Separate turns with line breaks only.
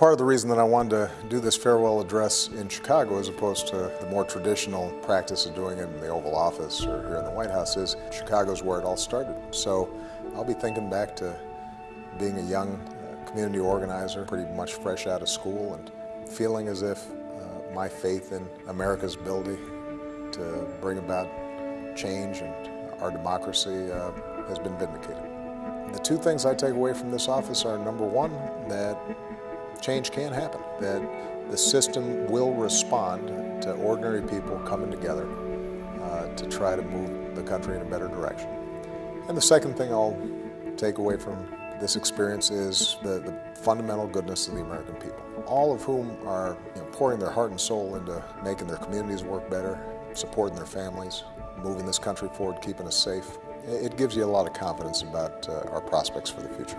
Part of the reason that I wanted to do this farewell address in Chicago as opposed to the more traditional practice of doing it in the Oval Office or here in the White House is Chicago's where it all started. So I'll be thinking back to being a young uh, community organizer, pretty much fresh out of school and feeling as if uh, my faith in America's ability to bring about change and our democracy uh, has been vindicated. The two things I take away from this office are number one, that change can happen, that the system will respond to ordinary people coming together uh, to try to move the country in a better direction. And the second thing I'll take away from this experience is the, the fundamental goodness of the American people, all of whom are you know, pouring their heart and soul into making their communities work better, supporting their families, moving this country forward, keeping us safe. It gives you a lot of confidence about uh, our prospects for the future.